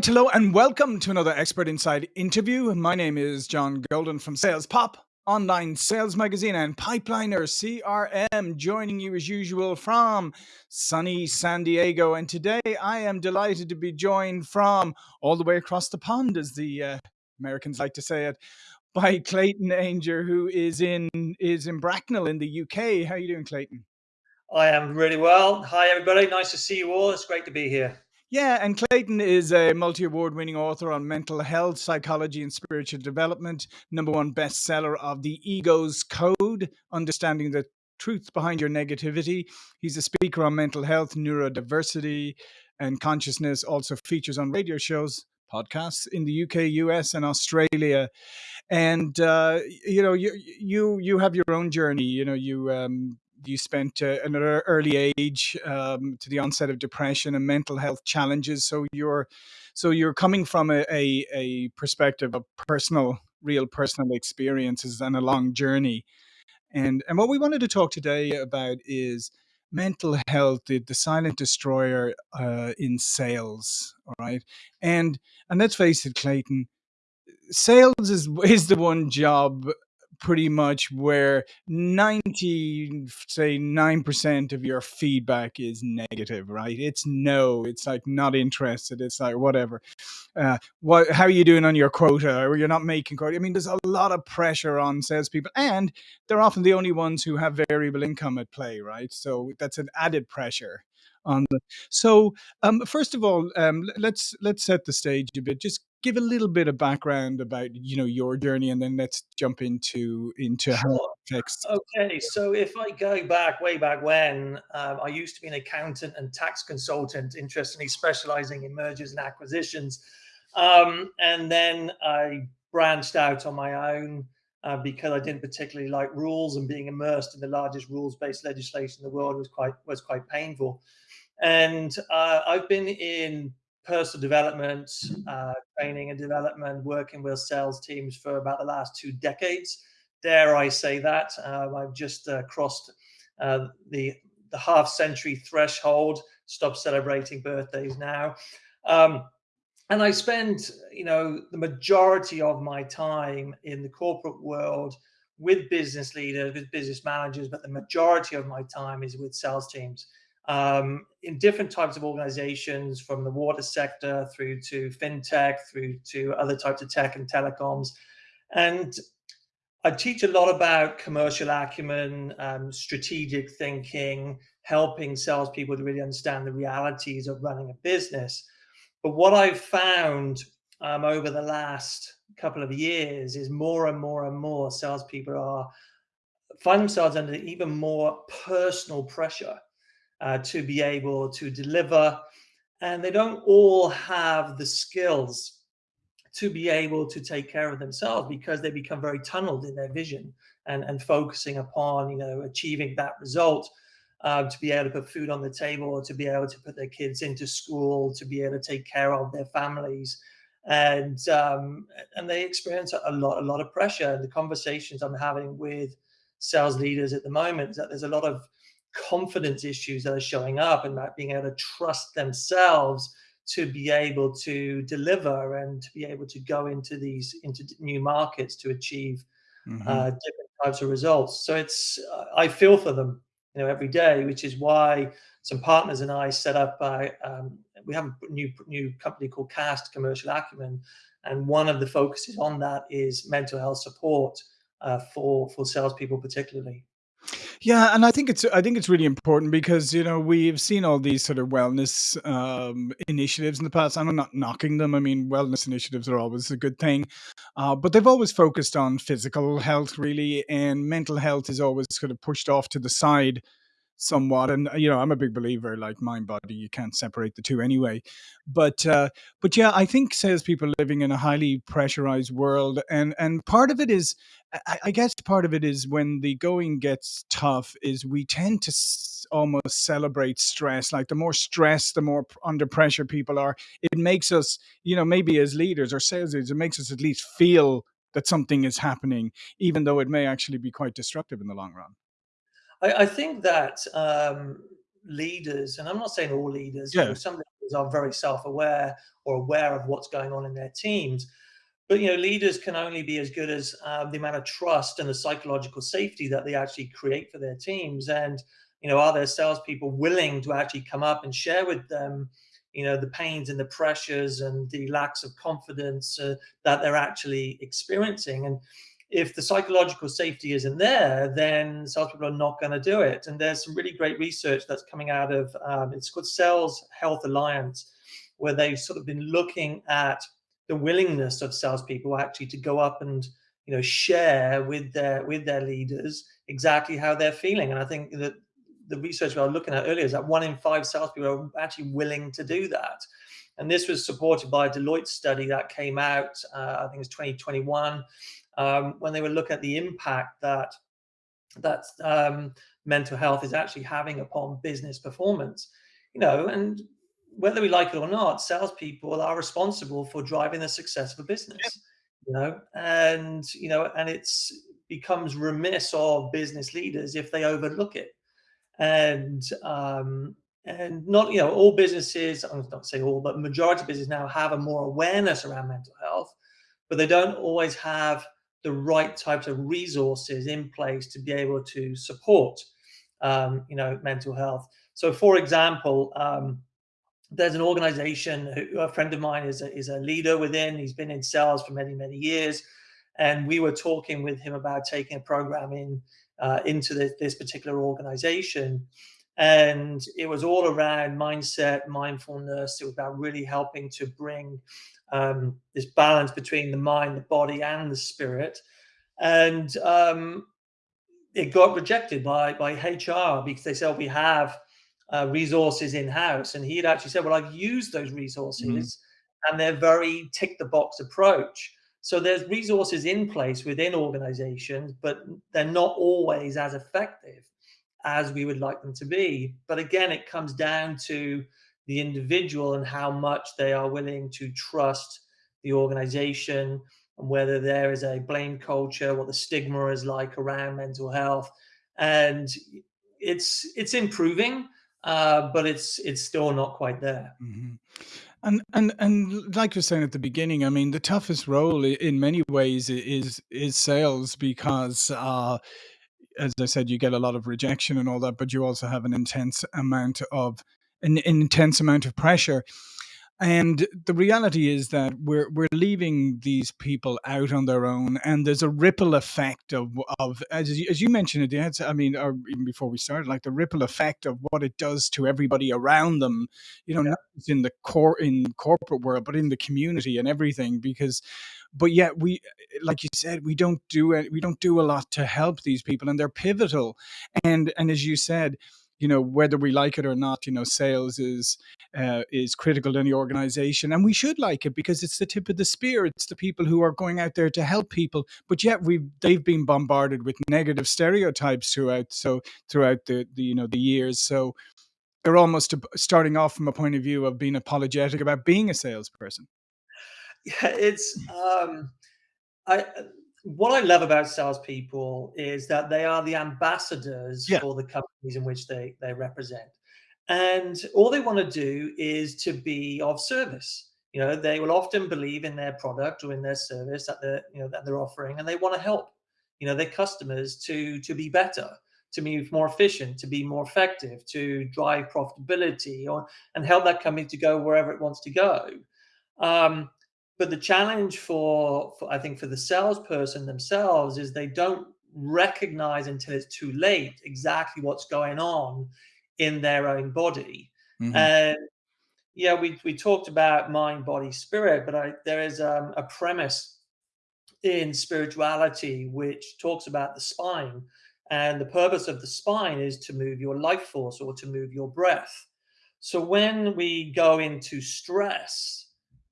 right, hello, and welcome to another Expert Insight interview. My name is John Golden from Sales Pop, online sales magazine, and Pipeliner CRM, joining you as usual from sunny San Diego. And today I am delighted to be joined from all the way across the pond, as the uh, Americans like to say it, by Clayton Ainger, who is in is in Bracknell in the UK. How are you doing, Clayton? I am really well. Hi, everybody. Nice to see you all. It's great to be here. Yeah, and Clayton is a multi award winning author on mental health, psychology, and spiritual development, number one bestseller of The Ego's Code Understanding the Truth Behind Your Negativity. He's a speaker on mental health, neurodiversity, and consciousness, also features on radio shows, podcasts in the UK, US, and Australia. And uh, you know, you you you have your own journey. You know, you um, you spent uh, an early age um, to the onset of depression and mental health challenges. So you're so you're coming from a, a, a perspective of personal, real personal experiences and a long journey. And and what we wanted to talk today about is mental health, the, the silent destroyer uh, in sales. All right, and and let's face it, Clayton, sales is is the one job pretty much where 90 say 9% of your feedback is negative right? It's no it's like not interested it's like whatever. Uh, what how are you doing on your quota? Or you're not making quota? I mean there's a lot of pressure on salespeople and they're often the only ones who have variable income at play right? So that's an added pressure on the so um, first of all um, let's let's set the stage a bit. Just give a little bit of background about you know your journey and then let's jump into into how it affects okay so if i go back way back when um, i used to be an accountant and tax consultant interestingly specializing in mergers and acquisitions. Um, and then i branched out on my own uh, because i didn't particularly like rules and being immersed in the largest rules-based legislation in the world was quite was quite painful and uh, i've been in personal development, uh, training and development, working with sales teams for about the last two decades. Dare I say that? Um, I've just uh, crossed uh, the the half century threshold. Stop celebrating birthdays now. Um, and I spend, you know, the majority of my time in the corporate world with business leaders, with business managers, but the majority of my time is with sales teams um, in different types of organizations, from the water sector through to fintech, through to other types of tech and telecoms. And I teach a lot about commercial acumen, um, strategic thinking, helping salespeople to really understand the realities of running a business. But what I've found um, over the last couple of years is more and more and more salespeople are find themselves under even more personal pressure uh, to be able to deliver. And they don't all have the skills to be able to take care of themselves because they become very tunneled in their vision and, and focusing upon, you know, achieving that result. Uh, to be able to put food on the table, or to be able to put their kids into school, to be able to take care of their families, and um, and they experience a lot a lot of pressure. And the conversations I'm having with sales leaders at the moment is that there's a lot of confidence issues that are showing up and not being able to trust themselves to be able to deliver and to be able to go into these into new markets to achieve mm-hmm. uh, different types of results. So it's uh, I feel for them, you know, every day, which is why some partners and I set up. Uh, um, we have a new new company called Cast Commercial Acumen, and one of the focuses on that is mental health support uh, for for salespeople, particularly. Yeah, and I think it's I think it's really important because you know we've seen all these sort of wellness um, initiatives in the past. I'm not knocking them. I mean, wellness initiatives are always a good thing, uh, but they've always focused on physical health really, and mental health is always sort of pushed off to the side somewhat and you know i'm a big believer like mind body you can't separate the two anyway. But uh but yeah i think salespeople living in a highly pressurized world and and part of it is I, I guess part of it is when the going gets tough is we tend to almost celebrate stress. Like the more stress the more under pressure people are it makes us you know maybe as leaders or sales leaders it makes us at least feel that something is happening even though it may actually be quite destructive in the long run I, I think that um, leaders, and I'm not saying all leaders, yeah. some leaders are very self-aware or aware of what's going on in their teams. But you know, leaders can only be as good as um, the amount of trust and the psychological safety that they actually create for their teams. And you know, are their salespeople willing to actually come up and share with them, you know, the pains and the pressures and the lacks of confidence uh, that they're actually experiencing? And if the psychological safety isn't there, then salespeople are not going to do it. And there's some really great research that's coming out of um, it's called Sales Health Alliance, where they've sort of been looking at the willingness of salespeople actually to go up and you know share with their with their leaders exactly how they're feeling. And I think that the research we were looking at earlier is that one in five salespeople are actually willing to do that. And this was supported by a Deloitte study that came out, uh, I think it was 2021, um, when they were looking at the impact that that um, mental health is actually having upon business performance. You know, and whether we like it or not, salespeople are responsible for driving the success of a business. Yep. You know, and you know, and it's becomes remiss of business leaders if they overlook it. And um, and not you know all businesses, I'm not saying all, but majority of businesses now have a more awareness around mental health, but they don't always have the right types of resources in place to be able to support, um, you know, mental health. So, for example, um, there's an organization who, a friend of mine is a, is a leader within. He's been in sales for many many years, and we were talking with him about taking a program in uh, into this, this particular organization. And it was all around mindset, mindfulness. It was about really helping to bring um, this balance between the mind, the body, and the spirit. And um, it got rejected by by HR because they said we have uh, resources in house, and he had actually said, "Well, I've used those resources, mm-hmm. and they're very tick the box approach." So there's resources in place within organizations, but they're not always as effective as we would like them to be. But again, it comes down to the individual and how much they are willing to trust the organization and whether there is a blame culture, what the stigma is like around mental health. And it's it's improving, uh, but it's it's still not quite there. Mm-hmm. And and and like you're saying at the beginning, I mean, the toughest role in many ways is is sales because uh, as I said, you get a lot of rejection and all that, but you also have an intense amount of an, an intense amount of pressure. And the reality is that we're we're leaving these people out on their own, and there's a ripple effect of of as you, as you mentioned it. I mean, or even before we started, like the ripple effect of what it does to everybody around them. You know, yeah. not just in the core in corporate world, but in the community and everything. Because, but yet we, like you said, we don't do it. We don't do a lot to help these people, and they're pivotal. And and as you said, you know whether we like it or not you know sales is uh, is critical in the organization and we should like it because it's the tip of the spear. It's the people who are going out there to help people but yet we they've been bombarded with negative stereotypes throughout so throughout the, the you know the years. So they're almost starting off from a point of view of being apologetic about being a salesperson. Yeah it's um i what I love about salespeople is that they are the ambassadors yeah. for the companies in which they they represent, and all they want to do is to be of service. You know, they will often believe in their product or in their service that they're you know that they're offering, and they want to help you know their customers to to be better to be more efficient, to be more effective, to drive profitability, or and help that company to go wherever it wants to go. Um, but the challenge for, for, I think for the salesperson themselves is they don't recognize until it's too late exactly what's going on in their own body. Mm-hmm. And yeah, we we talked about mind, body, spirit, but I, there is um, a premise in spirituality which talks about the spine, and the purpose of the spine is to move your life force or to move your breath. So when we go into stress,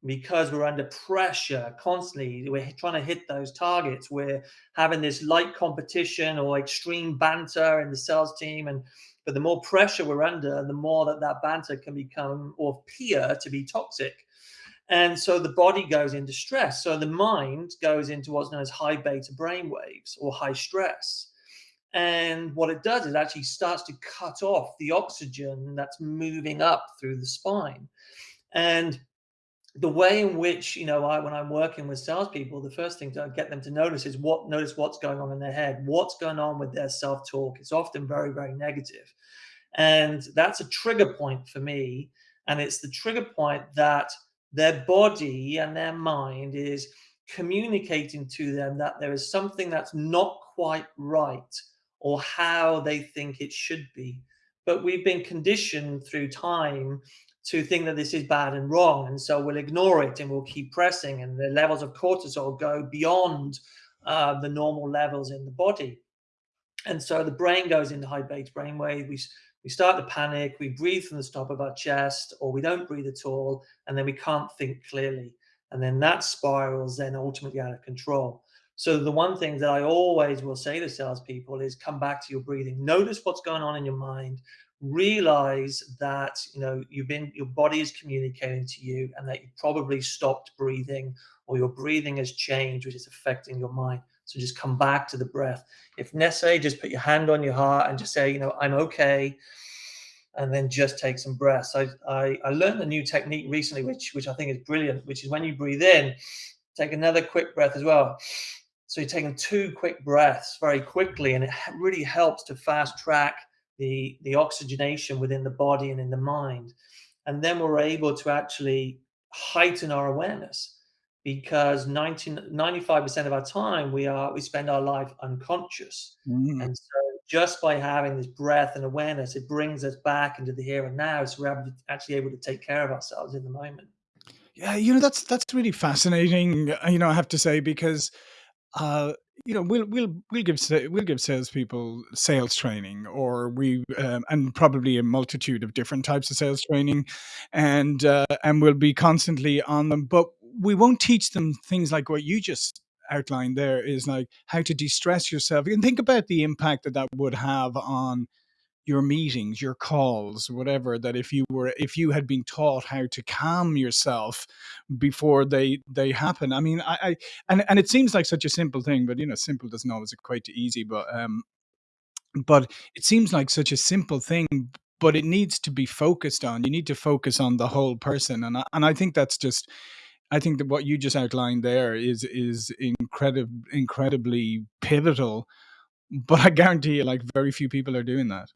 because we're under pressure constantly. We're trying to hit those targets. We're having this light competition or extreme banter in the sales team. And but the more pressure we're under, the more that that banter can become or appear to be toxic. And so the body goes into stress. So the mind goes into what's known as high beta brain waves or high stress. And what it does is actually starts to cut off the oxygen that's moving up through the spine. And the way in which you know I when I'm working with salespeople, the first thing to get them to notice is what notice what's going on in their head, what's going on with their self-talk. It's often very, very negative. And that's a trigger point for me. And it's the trigger point that their body and their mind is communicating to them that there is something that's not quite right or how they think it should be. But we've been conditioned through time to think that this is bad and wrong. And so we'll ignore it and we'll keep pressing, and the levels of cortisol go beyond uh, the normal levels in the body. And so the brain goes into high beta brainwave. We, we start to panic, we breathe from the top of our chest, or we don't breathe at all, and then we can't think clearly. And then that spirals then ultimately out of control. So the one thing that I always will say to salespeople is come back to your breathing. Notice what's going on in your mind. Realize that you know you've been your body is communicating to you, and that you probably stopped breathing, or your breathing has changed, which is affecting your mind. So just come back to the breath. If necessary, just put your hand on your heart and just say, you know, I'm okay. And then just take some breaths. I, I, I learned a new technique recently, which, which I think is brilliant, which is when you breathe in, take another quick breath as well. So you're taking two quick breaths very quickly, and it really helps to fast track the, the oxygenation within the body and in the mind. And then we're able to actually heighten our awareness because 95% of our time we are we spend our life unconscious. Mm. And so just by having this breath and awareness, it brings us back into the here and now. So we're actually able to take care of ourselves in the moment. Yeah, you know that's that's really fascinating. Uh, you know, I have to say because uh, you know we'll we'll we'll give we'll give salespeople sales training, or we um, and probably a multitude of different types of sales training, and uh, and we'll be constantly on them. But we won't teach them things like what you just outlined. There is like how to de-stress yourself. and think about the impact that that would have on your meetings, your calls, whatever, that if you were if you had been taught how to calm yourself before they they happen. I mean, I, I and and it seems like such a simple thing, but you know, simple doesn't always equate to easy. But um, but it seems like such a simple thing, but it needs to be focused on. You need to focus on the whole person, and I, and I think that's just. I think that what you just outlined there is is incredible, incredibly pivotal. But I guarantee you, like very few people are doing that.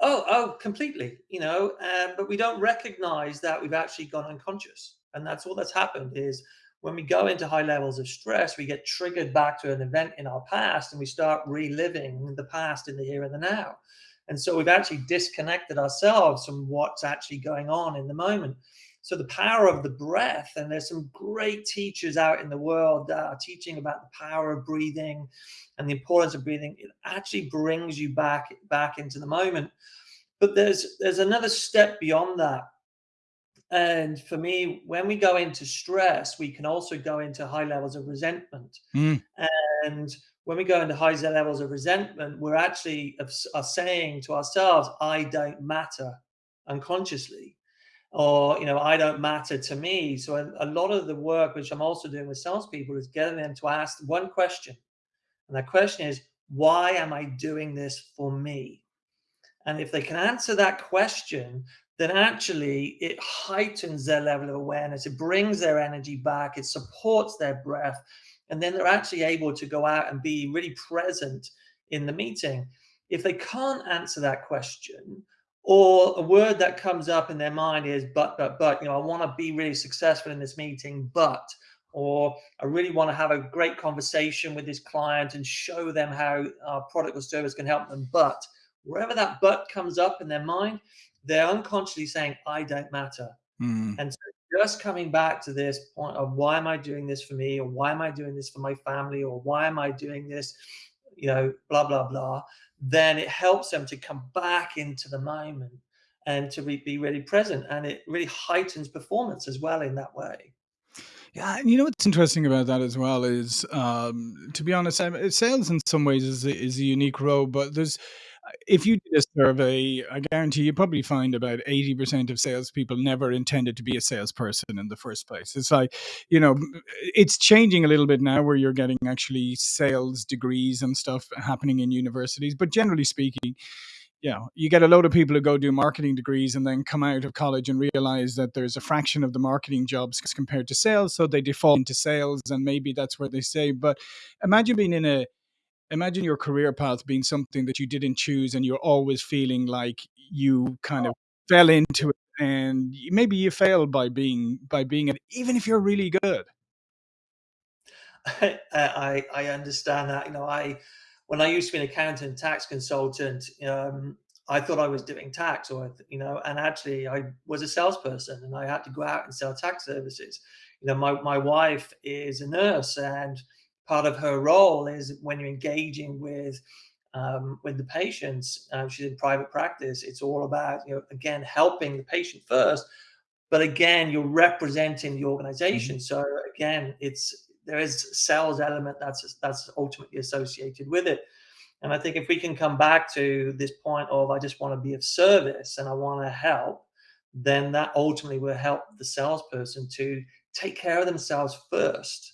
Oh, oh, completely. You know, um, but we don't recognize that we've actually gone unconscious, and that's all that's happened. Is when we go into high levels of stress, we get triggered back to an event in our past, and we start reliving the past in the here and the now. And so we've actually disconnected ourselves from what's actually going on in the moment. So the power of the breath, and there's some great teachers out in the world that are teaching about the power of breathing and the importance of breathing. It actually brings you back back into the moment. But there's there's another step beyond that. And for me, when we go into stress, we can also go into high levels of resentment. Mm. And when we go into high levels of resentment, we're actually are saying to ourselves, I don't matter unconsciously or you know i don't matter to me. So a, a, lot of the work which i'm also doing with salespeople is getting them to ask one question. And that question is why am i doing this for me? And if they can answer that question then actually it heightens their level of awareness. It brings their energy back. It supports their breath. And then they're actually able to go out and be really present in the meeting. If they can't answer that question or a word that comes up in their mind is but but but you know i want to be really successful in this meeting but or i really want to have a great conversation with this client and show them how our product or service can help them but wherever that but comes up in their mind they're unconsciously saying i don't matter. Mm. and so just coming back to this point of why am i doing this for me? Or why am i doing this for my family? Or why am i doing this? you know blah blah blah then it helps them to come back into the moment and to be really present. And it really heightens performance as well in that way. Yeah, and you know what's interesting about that as well is, um, to be honest, sales in some ways is is a unique role, but there's if you did a survey, I guarantee you probably find about 80% of salespeople never intended to be a salesperson in the first place. It's like, you know, it's changing a little bit now where you're getting actually sales degrees and stuff happening in universities. But generally speaking, you know, you get a load of people who go do marketing degrees and then come out of college and realize that there's a fraction of the marketing jobs compared to sales. So they default into sales and maybe that's where they stay. But imagine being in a imagine your career path being something that you didn't choose and you're always feeling like you kind of fell into it and maybe you failed by being by being it even if you're really good I, I understand that. You know, I when I used to be an accountant, tax consultant, um, I thought I was doing tax, or you know, and actually I was a salesperson, and I had to go out and sell tax services. You know, my my wife is a nurse, and part of her role is when you're engaging with um, with the patients. Um, she's in private practice. It's all about you know again helping the patient first, but again you're representing the Mhm. organization. So again, it's there is sales element that's that's ultimately associated with it. And I think if we can come back to this point of I just want to be of service and I want to help, then that ultimately will help the salesperson to take care of themselves first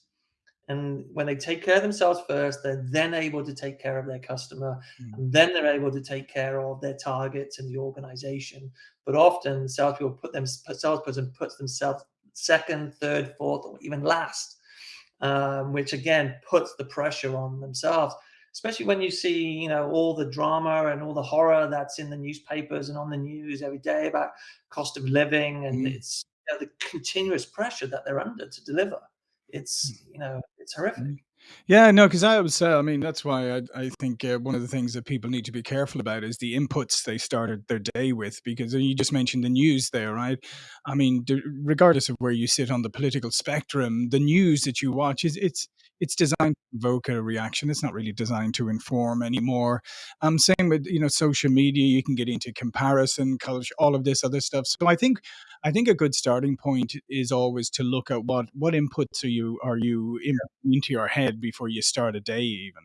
and when they take care of themselves first, they're then able to take care of their customer, Mm. and then they're able to take care of their targets and the organization. But often, salespeople put them, salesperson puts themselves second, third, fourth, or even last, um, which again puts the pressure on themselves. Especially when you see, you know, all the drama and all the horror that's in the newspapers and on the news every day about cost of living, and Mm. it's you know, the continuous pressure that they're under to deliver. It's you know, it's horrific. Mm. Yeah, no, because I was, uh, I mean, that's why I, I think uh, one of the things that people need to be careful about is the inputs they started their day with. Because uh, you just mentioned the news there, right? I mean, regardless of where you sit on the political spectrum, the news that you watch is it's it's designed to provoke a reaction. It's not really designed to inform anymore. Um, same with you know social media. You can get into comparison, culture, all of this other stuff. So I think I think a good starting point is always to look at what what inputs are you are you in, into your head before you start a day even.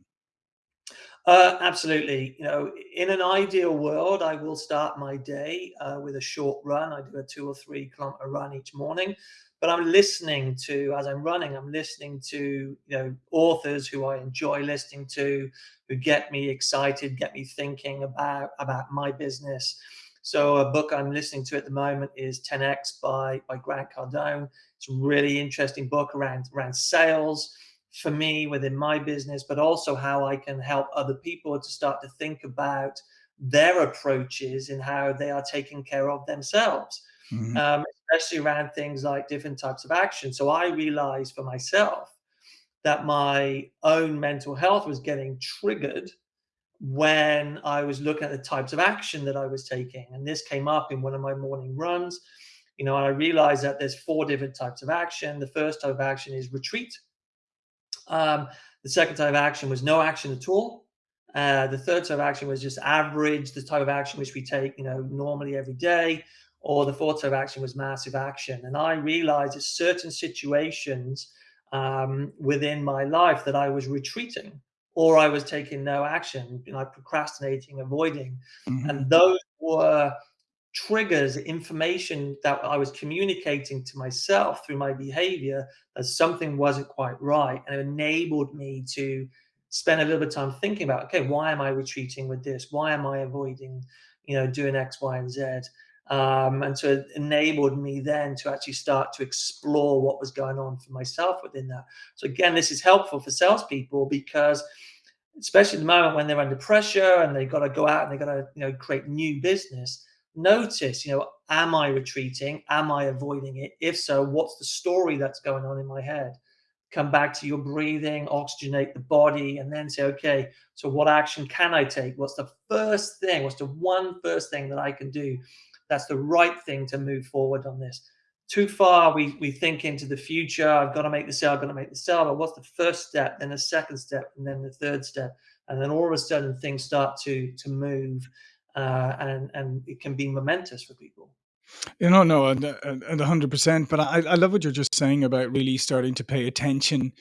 Uh, absolutely. You know, in an ideal world, I will start my day uh, with a short run. I do a two or three kilometer run each morning, but I'm listening to, as I'm running, I'm listening to, you know, authors who I enjoy listening to, who get me excited, get me thinking about about my business. So a book I'm listening to at the moment is 10x by by Grant Cardone. It's a really interesting book around around sales for me within my business, but also how I can help other people to start to think about their approaches and how they are taking care of themselves, Mhm. um, especially around things like different types of action. So I realized for myself that my own mental health was getting triggered when I was looking at the types of action that I was taking. And this came up in one of my morning runs. You know, I realized that there's four different types of action. The first type of action is retreat um, the second type of action was no action at all. Uh, the third type of action was just average, the type of action which we take, you know, normally every day. Or the of action was massive action. And I realized that certain situations um, within my life that I was retreating or I was taking no action, you know, procrastinating, avoiding. Mhm. And those were triggers information that I was communicating to myself through my behavior that something wasn't quite right. And it enabled me to spend a little bit of time thinking about, okay, why am I retreating with this? Why am I avoiding, you know, doing X, Y, and Z? Um, and so it enabled me then to actually start to explore what was going on for myself within that. So again, this is helpful for salespeople because especially at the moment when they're under pressure and they've got to go out and they've got to you know create new business notice you know am i retreating? Am i avoiding it? If so what's the story that's going on in my head? Come back to your breathing oxygenate the body and then say okay so what action can i take? What's the first thing what's the one first thing that i can do that's the right thing to move forward on this. Too far we we think into the future. I've got to make the sale i've got to make the sale but what's the first step then the second step and then the third step? And then all of a sudden things start to to move uh, and and it can be momentous for people. You know, no, and, and 100%. But I, I love what you're just saying about really starting to pay attention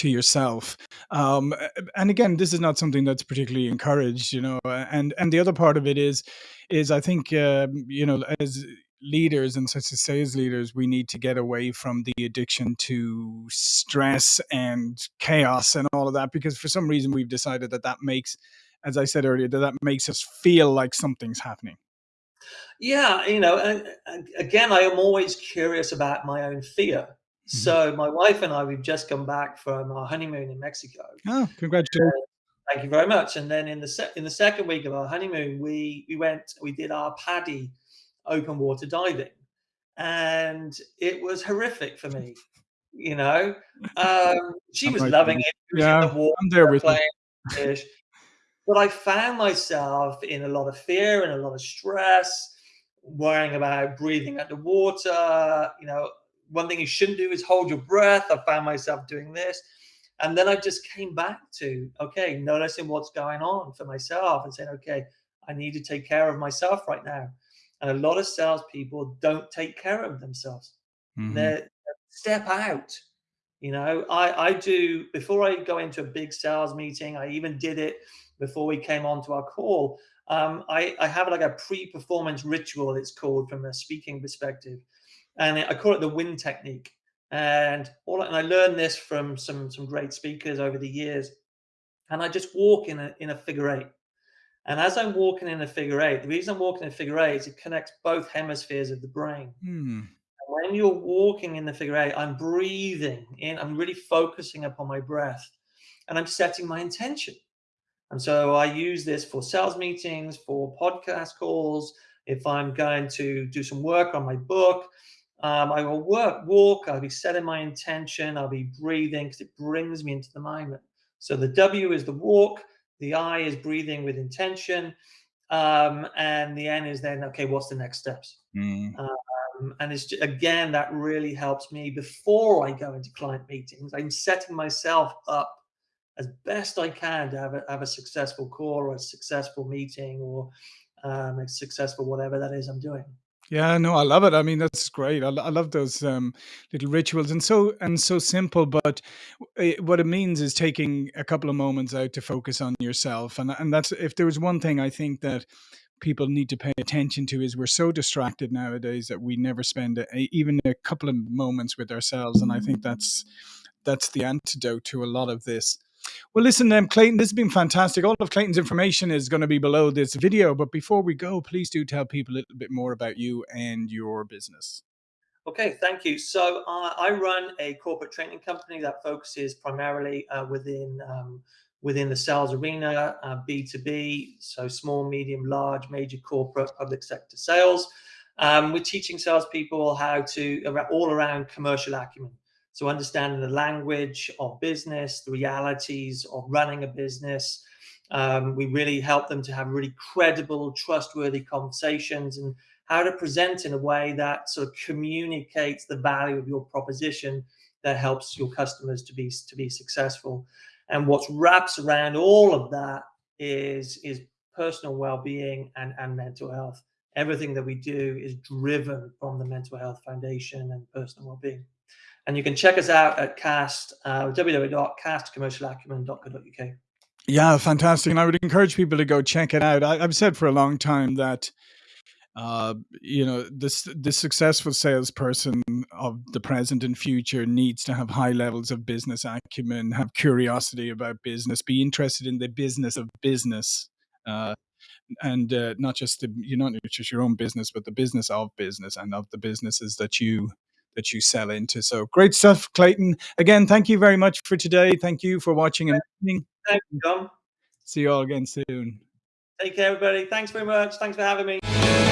to yourself. Um, and again, this is not something that's particularly encouraged, you know. And and the other part of it is, is I think um, you know as leaders and such as sales leaders, we need to get away from the addiction to stress and chaos and all of that because for some reason we've decided that that makes, as I said earlier, that that makes us feel like something's happening. Yeah, you know, and, and again, I am always curious about my own fear. Mhm. So my wife and I, we've just come back from our honeymoon in Mexico. Oh, congratulations! Thank you very much. And then in the se- in the second week of our honeymoon, we we went, we did our PADI open water diving, and it was horrific for me. You know, um, she was right loving it. She was in Yeah, the water I'm there with you. playing fish. But I found myself in a lot of fear and a lot of stress, worrying about breathing underwater. You know, one thing you shouldn't do is hold your breath. I found myself doing this. And then I just came back to, okay, noticing what's going on for myself and saying, okay, I need to take care of myself right now. And a lot of salespeople don't take care of themselves. Mhm. They step out. You know, I, I do before I go into a big sales meeting, I even did it before we came onto our call. Um, I, I have like a pre-performance ritual, it's called from a speaking perspective. And I call it the win technique. And all and I learned this from some some great speakers over the years. And I just walk in a in a figure eight. And as I'm walking in a figure eight, the reason I'm walking in a figure eight is it connects both hemispheres of the brain Hmm. when you're walking in the figure eight, I'm breathing in, I'm really focusing upon my breath and I'm setting my intention. And so I use this for sales meetings, for podcast calls. If I'm going to do some work on my book, um, I will work, walk, I'll be setting my intention, I'll be breathing because it brings me into the moment. So the W is the walk, the I is breathing with intention, um, and the N is then, okay, what's the next steps? Mm. Um, and it's ju- again that really helps me before I go into client meetings. I'm setting myself up as best I can to have a, have a successful call or a successful meeting or um, a successful whatever that is I'm doing. Yeah, no, I love it. I mean, that's great. I, I love those um, little rituals and so and so simple. But it, what it means is taking a couple of moments out to focus on yourself, and and that's if there was one thing I think that people need to pay attention to is we're so distracted nowadays that we never spend a, even a couple of moments with ourselves, and I think that's that's the antidote to a lot of this. Well, listen, um, Clayton, this has been fantastic. All of Clayton's information is going to be below this video. But before we go, please do tell people a little bit more about you and your business. Okay, thank you. So uh, I run a corporate training company that focuses primarily uh, within um, within the sales arena, uh, B2B, so small, medium, large, major corporate, public sector sales. Um, we're teaching salespeople how to all around commercial acumen. So understanding the language of business, the realities of running a business. Um, we really help them to have really credible, trustworthy conversations and how to present in a way that sort of communicates the value of your proposition that helps your customers to be to be successful. And what wraps around all of that is is personal well-being and, and mental health. Everything that we do is driven from the Mental Health Foundation and personal well-being. And you can check us out at cast uh, www.castcommercialacumen.co.uk. Yeah, fantastic. And I would encourage people to go check it out. I, I've said for a long time that uh, you know this the successful salesperson of the present and future needs to have high levels of business acumen, have curiosity about business, be interested in the business of business. Uh, and uh, not just the you know not just your own business, but the business of business and of the businesses that you that you sell into. So great stuff, Clayton. Again, thank you very much for today. Thank you for watching and listening. Thank you, John. See you all again soon. Take care, everybody. Thanks very much. Thanks for having me.